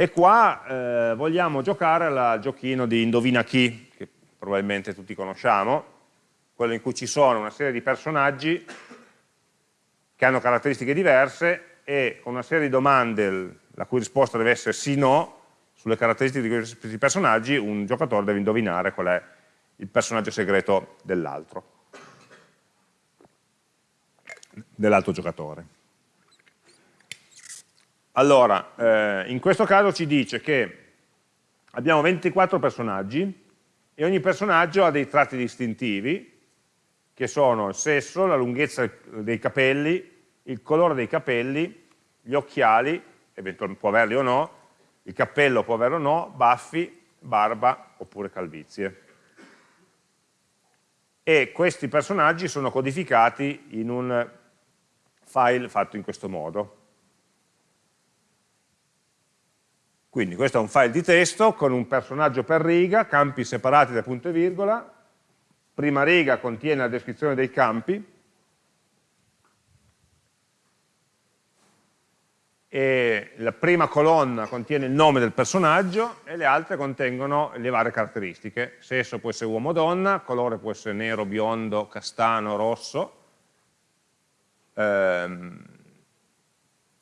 E qua eh, vogliamo giocare al giochino di indovina chi, che probabilmente tutti conosciamo, quello in cui ci sono una serie di personaggi che hanno caratteristiche diverse e con una serie di domande la cui risposta deve essere sì no, sulle caratteristiche di questi personaggi un giocatore deve indovinare qual è il personaggio segreto dell'altro, dell'altro giocatore. Allora, eh, in questo caso ci dice che abbiamo 24 personaggi e ogni personaggio ha dei tratti distintivi che sono il sesso, la lunghezza dei capelli, il colore dei capelli, gli occhiali, eventualmente può averli o no, il cappello può averlo o no, baffi, barba oppure calvizie. E questi personaggi sono codificati in un file fatto in questo modo. Quindi questo è un file di testo con un personaggio per riga, campi separati da punto e virgola, prima riga contiene la descrizione dei campi, e la prima colonna contiene il nome del personaggio e le altre contengono le varie caratteristiche. Sesso può essere uomo o donna, colore può essere nero, biondo, castano, rosso, ehm,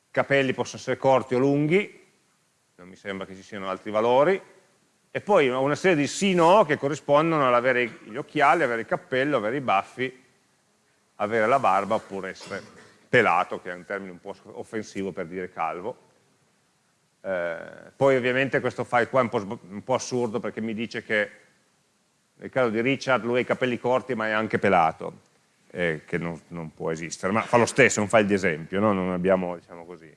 capelli possono essere corti o lunghi, non mi sembra che ci siano altri valori, e poi una serie di sì-no che corrispondono all'avere gli occhiali, avere il cappello, avere i baffi, avere la barba oppure essere pelato, che è un termine un po' offensivo per dire calvo. Eh, poi ovviamente questo file qua è un po', un po', assurdo perché mi dice che nel caso di Richard lui ha i capelli corti ma è anche pelato, eh, che non, non, può esistere, ma fa lo stesso, è un file di esempio, no? non abbiamo, diciamo così,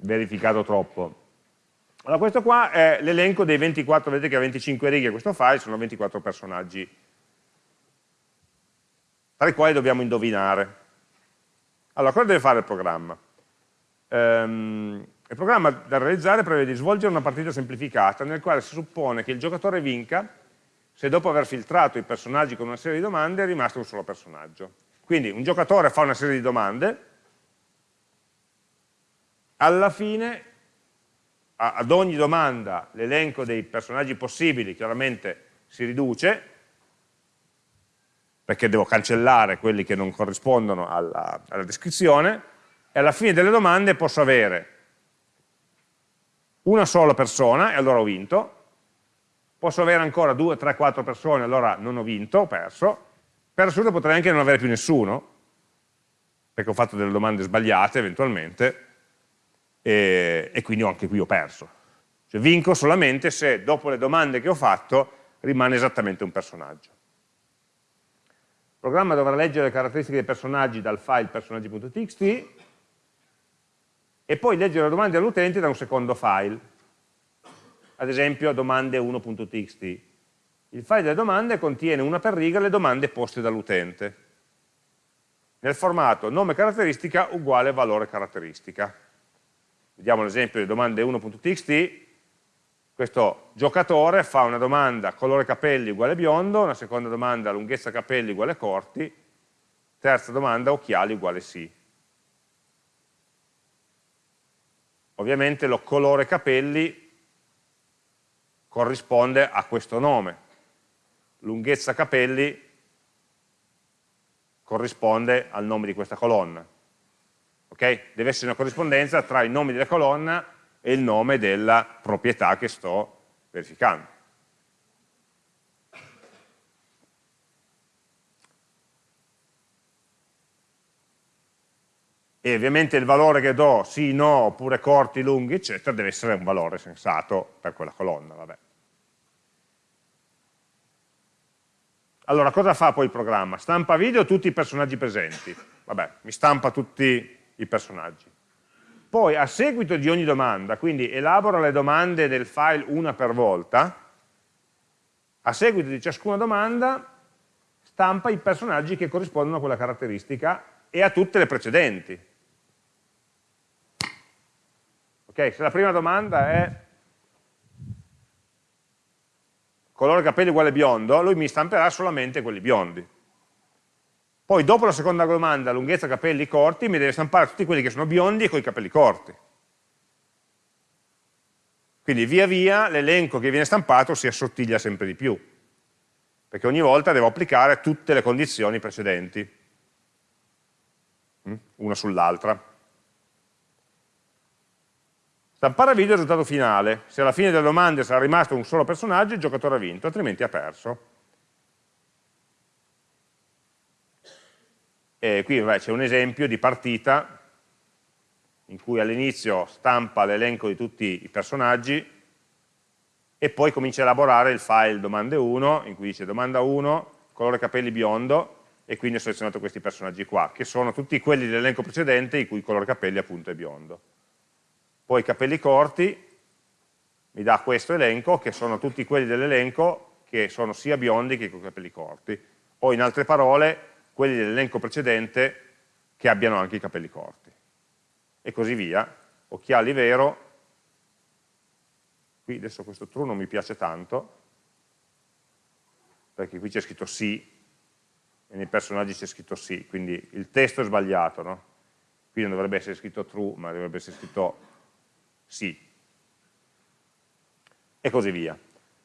verificato troppo. Allora questo qua è l'elenco dei 24, vedete che ha 25 righe questo file, sono 24 personaggi, tra i quali dobbiamo indovinare. Allora, cosa deve fare il programma? Um, il programma da realizzare prevede di svolgere una partita semplificata nel quale si suppone che il giocatore vinca se dopo aver filtrato i personaggi con una serie di domande è rimasto un solo personaggio. Quindi un giocatore fa una serie di domande, alla fine ad ogni domanda l'elenco dei personaggi possibili chiaramente si riduce, perché devo cancellare quelli che non corrispondono alla, alla descrizione, e alla fine delle domande posso avere una sola persona, e allora ho vinto, posso avere ancora 2, 3, 4 persone, allora non ho vinto, ho perso, per assurdo potrei anche non avere più nessuno, perché ho fatto delle domande sbagliate eventualmente, e, e quindi anche qui ho perso. Cioè vinco solamente se dopo le domande che ho fatto rimane esattamente un personaggio. Il programma dovrà leggere le caratteristiche dei personaggi dal file personaggi.txt e poi leggere le domande all'utente da un secondo file, ad esempio domande1.txt. Il file delle domande contiene una per riga le domande poste dall'utente, nel formato nome caratteristica uguale valore caratteristica. Vediamo l'esempio di domande1.txt, questo giocatore fa una domanda colore capelli uguale biondo, una seconda domanda lunghezza capelli uguale corti, terza domanda occhiali uguale sì. Ovviamente lo colore capelli corrisponde a questo nome, lunghezza capelli corrisponde al nome di questa colonna. Okay? Deve essere una corrispondenza tra il nome della colonna e il nome della proprietà che sto verificando. E ovviamente il valore che do, sì, no, oppure corti, lunghi, eccetera, deve essere un valore sensato per quella colonna. Vabbè. Allora, cosa fa poi il programma? Stampa video tutti i personaggi presenti. Vabbè, mi stampa tutti i personaggi. Poi a seguito di ogni domanda, quindi elabora le domande del file una per volta, a seguito di ciascuna domanda stampa i personaggi che corrispondono a quella caratteristica e a tutte le precedenti. Ok, se la prima domanda è colore capelli uguale biondo, lui mi stamperà solamente quelli biondi. Poi dopo la seconda domanda, lunghezza capelli corti, mi deve stampare tutti quelli che sono biondi e con i capelli corti. Quindi via via l'elenco che viene stampato si assottiglia sempre di più, perché ogni volta devo applicare tutte le condizioni precedenti, mm? una sull'altra. Stampare video il risultato finale. Se alla fine delle domande sarà rimasto un solo personaggio, il giocatore ha vinto, altrimenti ha perso. E qui c'è un esempio di partita in cui all'inizio stampa l'elenco di tutti i personaggi e poi comincia a elaborare il file domande 1, in cui dice domanda 1, colore capelli biondo, e quindi ho selezionato questi personaggi qua, che sono tutti quelli dell'elenco precedente in cui il colore capelli appunto è biondo. Poi capelli corti mi dà questo elenco, che sono tutti quelli dell'elenco che sono sia biondi che con capelli corti, o in altre parole quelli dell'elenco precedente che abbiano anche i capelli corti. E così via. Occhiali vero, qui adesso questo true non mi piace tanto, perché qui c'è scritto sì, e nei personaggi c'è scritto sì, quindi il testo è sbagliato, no? Qui non dovrebbe essere scritto true, ma dovrebbe essere scritto sì. E così via.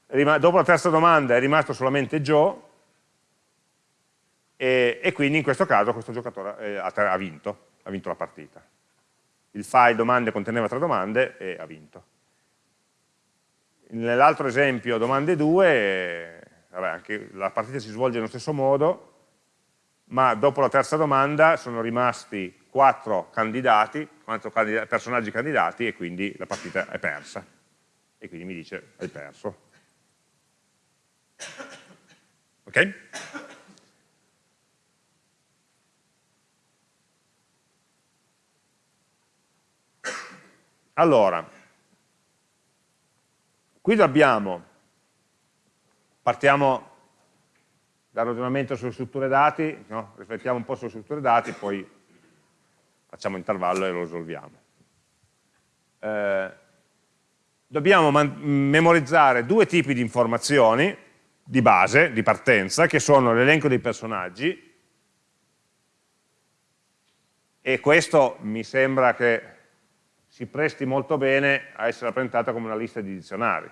Dopo la terza domanda è rimasto solamente Joe, e, e, quindi in questo caso questo giocatore eh, ha, vinto, ha vinto la partita. Il file domande conteneva tre domande e ha vinto. Nell'altro esempio, domande 2, vabbè, anche la partita si svolge nello stesso modo, ma dopo la terza domanda sono rimasti quattro candidati, quattro candidati, personaggi candidati e quindi la partita è persa. E quindi mi dice hai perso. Ok? Allora, qui abbiamo, partiamo dal ragionamento sulle strutture dati, no? riflettiamo un po' sulle strutture dati, poi facciamo intervallo e lo risolviamo. Eh, dobbiamo memorizzare due tipi di informazioni di base, di partenza, che sono l'elenco dei personaggi, e questo mi sembra che si presti molto bene a essere rappresentata come una lista di dizionari.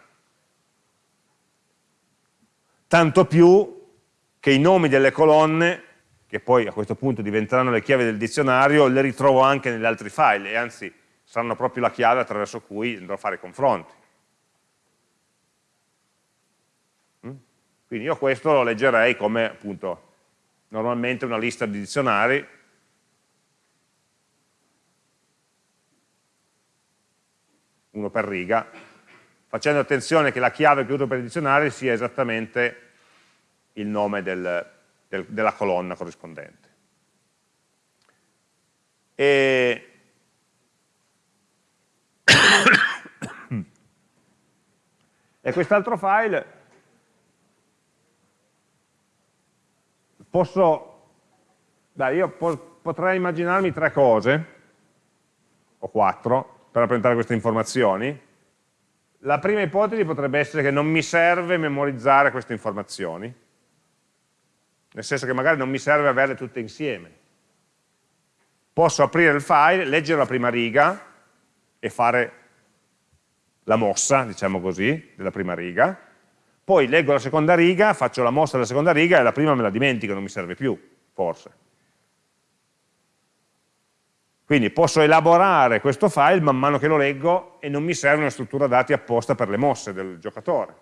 Tanto più che i nomi delle colonne, che poi a questo punto diventeranno le chiavi del dizionario, le ritrovo anche negli altri file, e anzi saranno proprio la chiave attraverso cui andrò a fare i confronti. Mm? Quindi io questo lo leggerei come appunto normalmente una lista di dizionari uno per riga, facendo attenzione che la chiave che uso per il dizionario sia esattamente il nome del, del, della colonna corrispondente. E, e quest'altro file posso, dai, io po potrei immaginarmi tre cose, o quattro, per rappresentare queste informazioni? La prima ipotesi potrebbe essere che non mi serve memorizzare queste informazioni, nel senso che magari non mi serve averle tutte insieme. Posso aprire il file, leggere la prima riga e fare la mossa, diciamo così, della prima riga, poi leggo la seconda riga, faccio la mossa della seconda riga e la prima me la dimentico, non mi serve più, forse. Quindi posso elaborare questo file man mano che lo leggo e non mi serve una struttura dati apposta per le mosse del giocatore.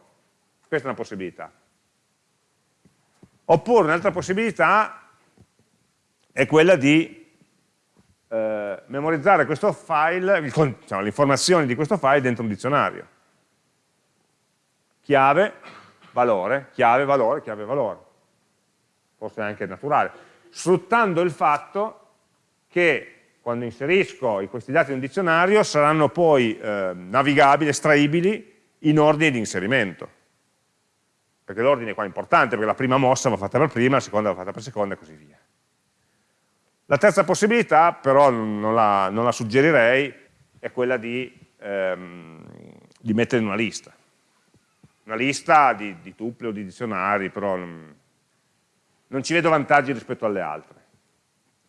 Questa è una possibilità. Oppure un'altra possibilità è quella di eh, memorizzare questo file, diciamo, le informazioni di questo file dentro un dizionario. Chiave, valore, chiave, valore, chiave, valore. Forse anche naturale. Sfruttando il fatto che quando inserisco questi dati in un dizionario saranno poi eh, navigabili, estraibili in ordine di inserimento. Perché l'ordine qua è importante, perché la prima mossa va fatta per prima, la seconda va fatta per seconda e così via. La terza possibilità, però non la, non la suggerirei, è quella di, ehm, di, mettere in una lista. Una lista di, di tupli o di dizionari, però non, non ci vedo vantaggi rispetto alle altre.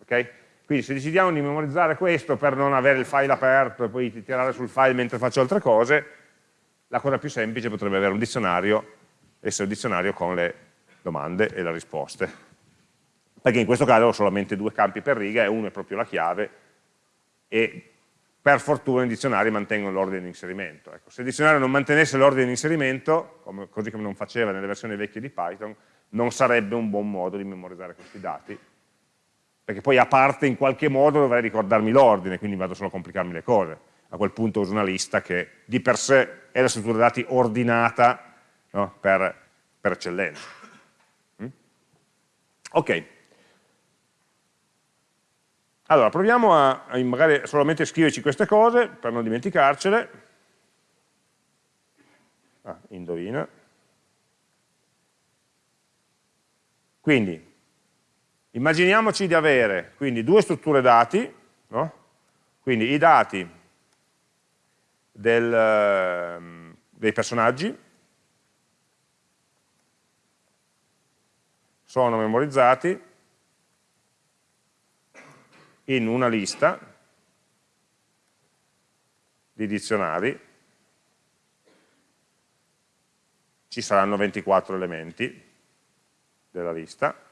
Okay? Quindi se decidiamo di memorizzare questo per non avere il file aperto e poi tirare sul file mentre faccio altre cose, la cosa più semplice potrebbe avere un dizionario, essere un dizionario con le domande e le risposte. Perché in questo caso ho solamente due campi per riga e uno è proprio la chiave e per fortuna i dizionari mantengono l'ordine di inserimento. Ecco, se il dizionario non mantenesse l'ordine di inserimento, come, così come non faceva nelle versioni vecchie di Python, non sarebbe un buon modo di memorizzare questi dati, perché poi a parte in qualche modo dovrei ricordarmi l'ordine, quindi vado solo a complicarmi le cose. A quel punto uso una lista che di per sé è la struttura dati ordinata no? per, per, eccellenza. Mm? Ok. Allora, proviamo a, a magari solamente scriverci queste cose per non dimenticarcele. Ah, indovina. Quindi, Immaginiamoci di avere quindi due strutture dati, no? quindi i dati del, ehm, dei personaggi sono memorizzati in una lista di dizionari, ci saranno 24 elementi della lista,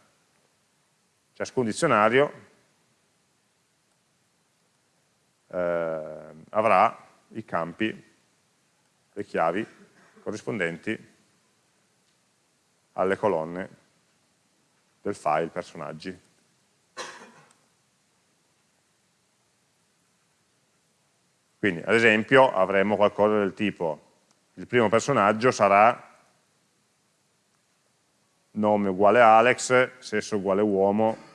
ciascun dizionario eh, avrà i campi, le chiavi corrispondenti alle colonne del file personaggi. Quindi, ad esempio, avremo qualcosa del tipo, il primo personaggio sarà nome uguale Alex, sesso uguale uomo,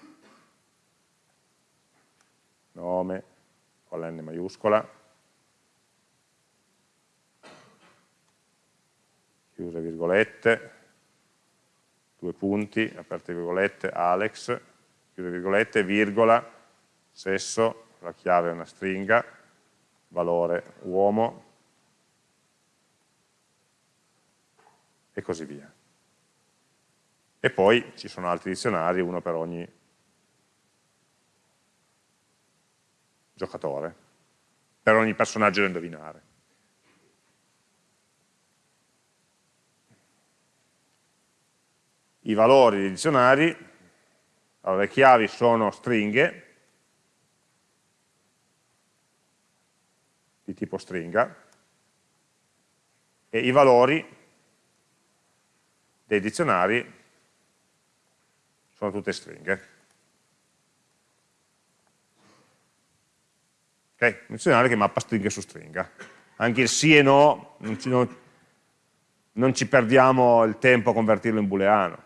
nome con la N maiuscola, chiuse virgolette, due punti, aperte virgolette, Alex, chiuse virgolette, virgola, sesso, la chiave è una stringa, valore uomo, e così via. E poi ci sono altri dizionari, uno per ogni giocatore, per ogni personaggio da indovinare. I valori dei dizionari, allora le chiavi sono stringhe, di tipo stringa, e i valori dei dizionari sono tutte stringhe. Okay? Un dizionario che mappa stringa su stringa. Anche il sì e no, non ci, non, non ci perdiamo il tempo a convertirlo in booleano.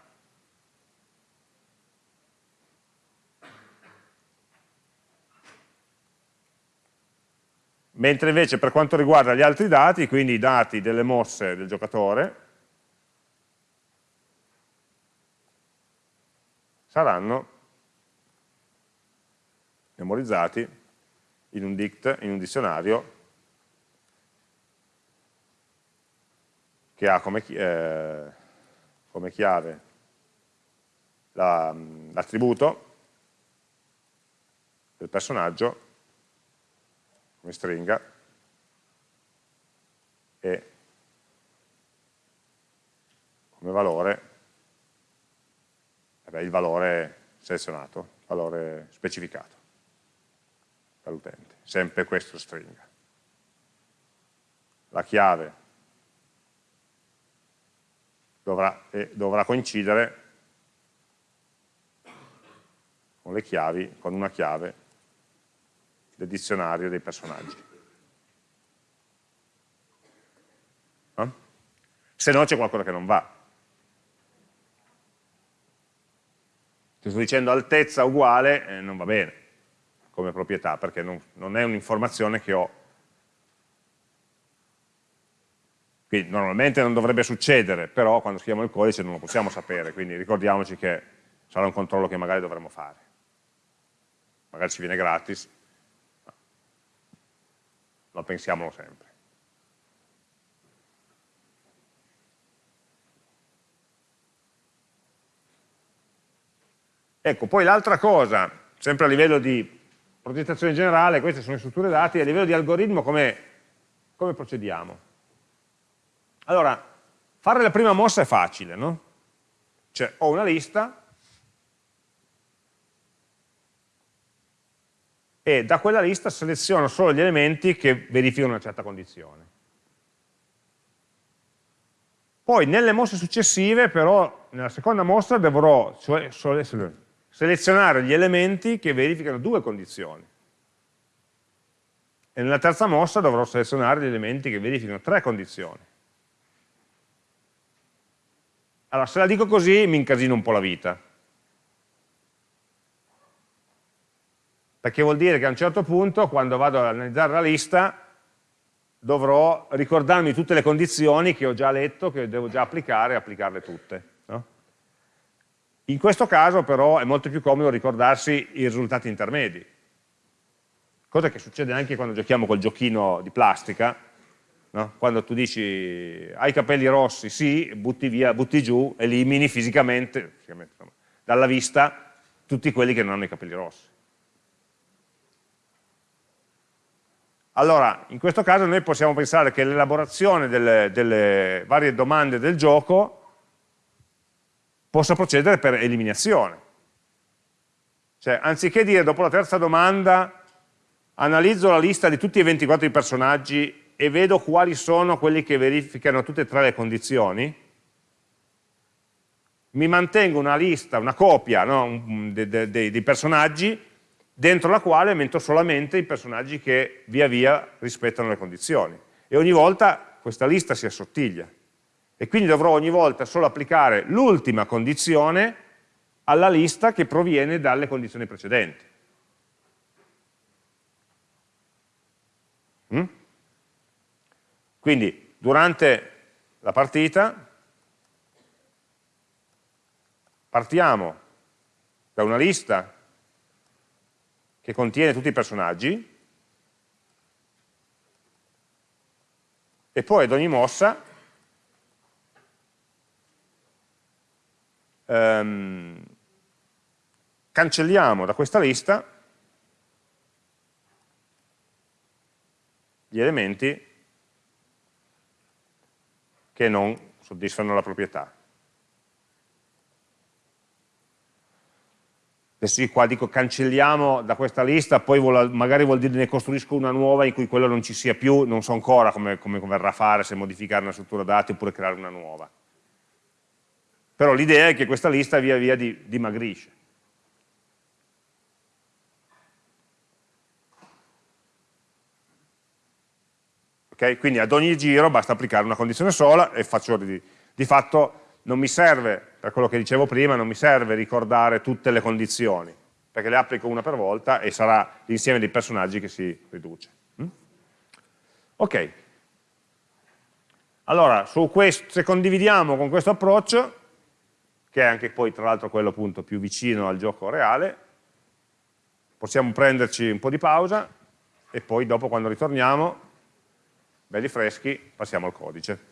Mentre invece per quanto riguarda gli altri dati, quindi i dati delle mosse del giocatore, saranno memorizzati in un dict, in un dizionario che ha come, eh, come chiave l'attributo la, del personaggio come stringa e come valore vabbè, il valore selezionato, il valore specificato all'utente, sempre questo stringa. La chiave dovrà, eh, dovrà coincidere con le chiavi, con una chiave del dizionario dei personaggi. No? Se no c'è qualcosa che non va. Se sto dicendo altezza uguale, eh, non va bene come proprietà, perché non, non è un'informazione che ho. Quindi normalmente non dovrebbe succedere, però quando scriviamo il codice non lo possiamo sapere, quindi ricordiamoci che sarà un controllo che magari dovremo fare. Magari ci viene gratis, ma pensiamolo sempre. Ecco, poi l'altra cosa, sempre a livello di progettazione generale, queste sono le strutture dati, a livello di algoritmo come, come procediamo? Allora, fare la prima mossa è facile, no? Cioè, ho una lista e da quella lista seleziono solo gli elementi che verificano una certa condizione. Poi nelle mosse successive, però, nella seconda mossa dovrò cioè, selezionare gli elementi che verificano due condizioni. E nella terza mossa dovrò selezionare gli elementi che verificano tre condizioni. Allora, se la dico così mi incasino un po' la vita. Perché vuol dire che a un certo punto, quando vado ad analizzare la lista, dovrò ricordarmi tutte le condizioni che ho già letto, che devo già applicare e applicarle tutte. In questo caso però è molto più comodo ricordarsi i risultati intermedi, cosa che succede anche quando giochiamo col giochino di plastica, no? quando tu dici hai capelli rossi, sì, butti via, butti giù, elimini fisicamente, fisicamente insomma, dalla vista tutti quelli che non hanno i capelli rossi. Allora, in questo caso noi possiamo pensare che l'elaborazione delle, delle varie domande del gioco possa procedere per eliminazione. Cioè, anziché dire dopo la terza domanda analizzo la lista di tutti i 24 personaggi e vedo quali sono quelli che verificano tutte e tre le condizioni, mi mantengo una lista, una copia no, dei, dei, dei personaggi dentro la quale metto solamente i personaggi che via via rispettano le condizioni. E ogni volta questa lista si assottiglia. E quindi dovrò ogni volta solo applicare l'ultima condizione alla lista che proviene dalle condizioni precedenti. Mm? Quindi durante la partita partiamo da una lista che contiene tutti i personaggi e poi ad ogni mossa ehm, cancelliamo da questa lista gli elementi che non soddisfano la proprietà. adesso qua dico cancelliamo da questa lista, poi vuol, magari vuol dire ne costruisco una nuova in cui quello non ci sia più, non so ancora come, come verrà a fare, se modificare una struttura dati oppure creare una nuova. Però l'idea è che questa lista via via di, dimagrisce. Okay? Quindi ad ogni giro basta applicare una condizione sola e faccio di, di fatto non mi serve, per quello che dicevo prima, non mi serve ricordare tutte le condizioni, perché le applico una per volta e sarà l'insieme dei personaggi che si riduce. Mm? Ok. Allora, questo, se condividiamo con questo approccio, che è anche poi tra l'altro quello appunto più vicino al gioco reale, possiamo prenderci un po' di pausa e poi dopo quando ritorniamo, belli freschi, passiamo al codice.